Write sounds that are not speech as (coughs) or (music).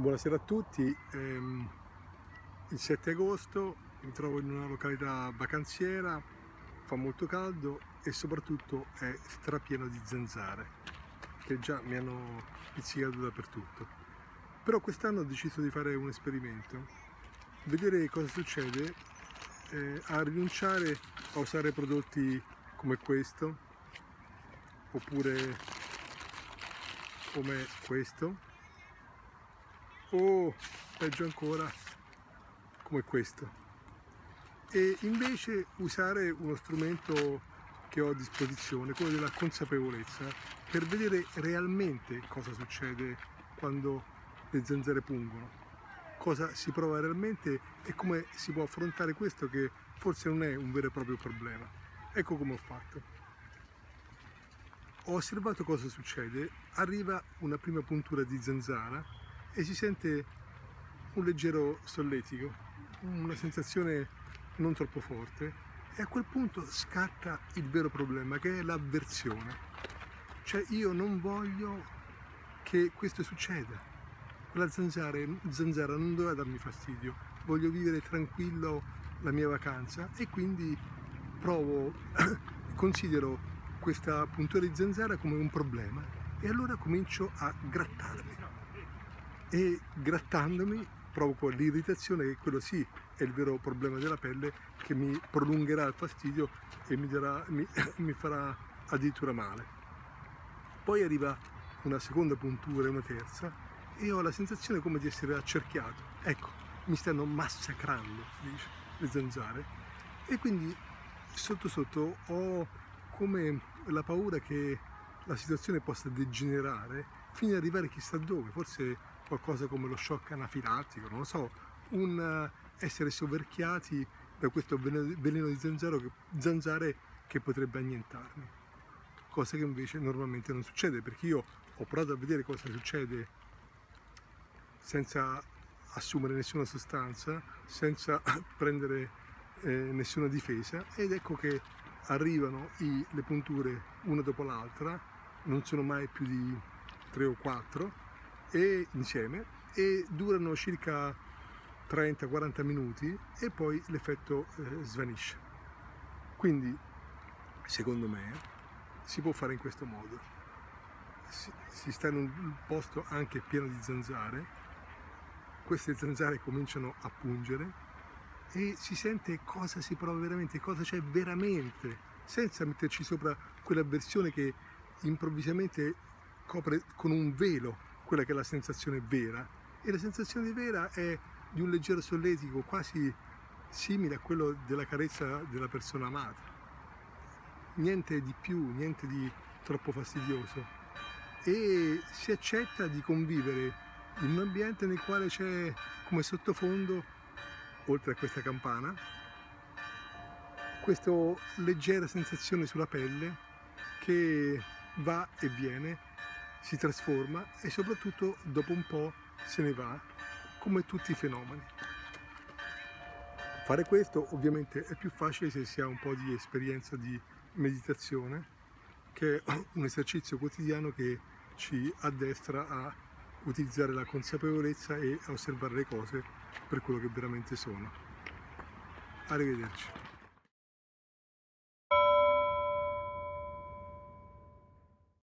Buonasera a tutti, ehm, il 7 agosto mi trovo in una località vacanziera, fa molto caldo e soprattutto è strapieno di zanzare che già mi hanno pizzicato dappertutto. Però quest'anno ho deciso di fare un esperimento, vedere cosa succede eh, a rinunciare a usare prodotti come questo oppure come questo o peggio ancora come questo e invece usare uno strumento che ho a disposizione, quello della consapevolezza, per vedere realmente cosa succede quando le zanzare pungono, cosa si prova realmente e come si può affrontare questo che forse non è un vero e proprio problema. Ecco come ho fatto. Ho osservato cosa succede, arriva una prima puntura di zanzara e si sente un leggero solletico, una sensazione non troppo forte e a quel punto scatta il vero problema che è l'avversione. Cioè io non voglio che questo succeda. Quella zanzara, zanzara non doveva darmi fastidio, voglio vivere tranquillo la mia vacanza e quindi provo, (coughs) considero questa puntura di zanzara come un problema e allora comincio a grattarmi e grattandomi provoco l'irritazione che quello sì è il vero problema della pelle che mi prolungherà il fastidio e mi, darà, mi, (coughs) mi farà addirittura male. Poi arriva una seconda puntura e una terza e ho la sensazione come di essere accerchiato. Ecco, mi stanno massacrando, dice, le zanzare. E quindi sotto sotto ho come la paura che la situazione possa degenerare fino ad arrivare chissà dove, forse qualcosa come lo shock anafilattico, non lo so, un eh, essere soverchiati da questo veleno di zanzaro zanzare che potrebbe annientarmi. Cosa che invece normalmente non succede, perché io ho provato a vedere cosa succede senza assumere nessuna sostanza, senza (coughs) prendere eh, nessuna difesa ed ecco che arrivano i, le punture una dopo l'altra, non sono mai più di tre o quattro e insieme e durano circa 30-40 minuti e poi l'effetto eh, svanisce. Quindi, secondo me, si può fare in questo modo. Si, si sta in un posto anche pieno di zanzare, queste zanzare cominciano a pungere e si sente cosa si prova veramente, cosa c'è veramente, senza metterci sopra quell'avversione che improvvisamente copre con un velo quella che è la sensazione vera. E la sensazione vera è di un leggero solletico quasi simile a quello della carezza della persona amata. Niente di più, niente di troppo fastidioso. E si accetta di convivere in un ambiente nel quale c'è come sottofondo oltre a questa campana questa leggera sensazione sulla pelle che va e viene si trasforma e soprattutto dopo un po' se ne va, come tutti i fenomeni. Fare questo ovviamente è più facile se si ha un po' di esperienza di meditazione, che è (coughs) un esercizio quotidiano che ci addestra a utilizzare la consapevolezza e a osservare le cose per quello che veramente sono. Arrivederci.